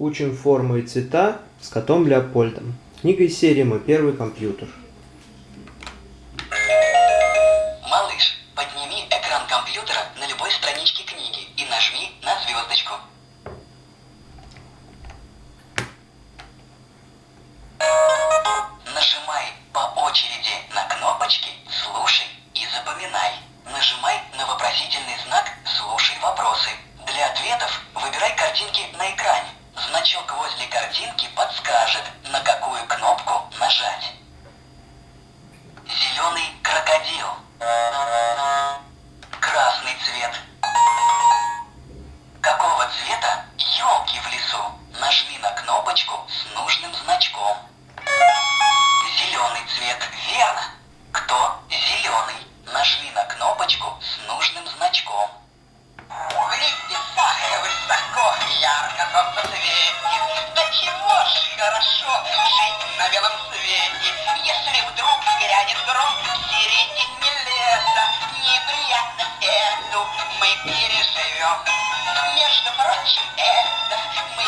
Учим формы и цвета с котом Леопольдом. Книга из серии «Мой первый компьютер». Малыш, подними экран компьютера на любой страничке книги и нажми на звездочку. Нажимай по очереди на кнопочки «Слушай» и «Запоминай». Нажимай на вопросительный знак «Слушай вопросы». Для ответов выбирай картинки на экране. Значок возле картинки подскажет, на какую кнопку нажать. Зеленый крокодил. Красный цвет. Какого цвета елки в лесу? Нажми на кнопочку с нужным значком. Зеленый цвет, верно? Кто зеленый? Нажми на кнопочку с нужным значком. Солнце светит. Да чего ж хорошо жить на белом свете, Если вдруг грянет гром в середине леса, Неприятность эту мы переживем. Между прочим, это мы